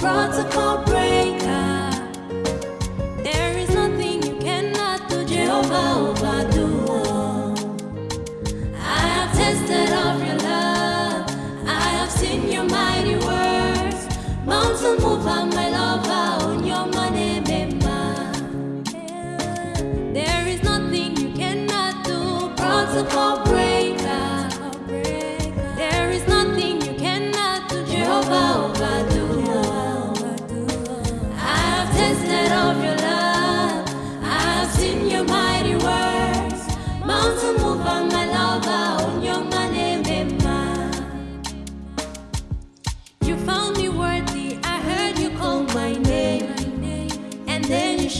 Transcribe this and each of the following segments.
protocol.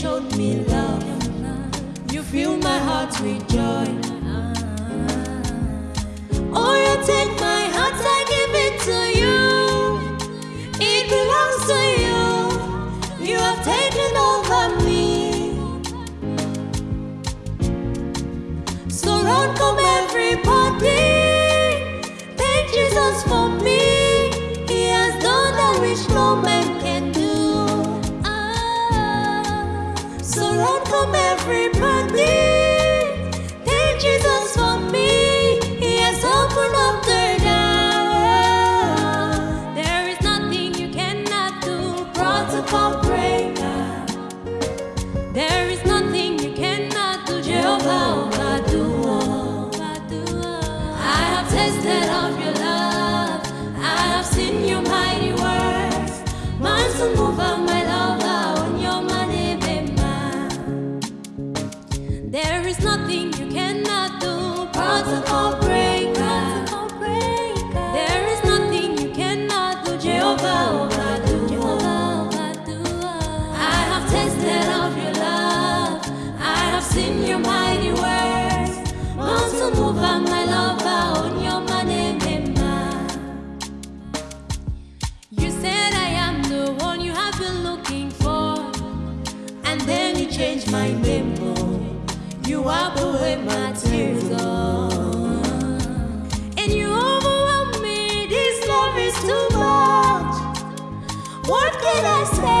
showed me love. You fill my heart with joy. everybody. What can I say?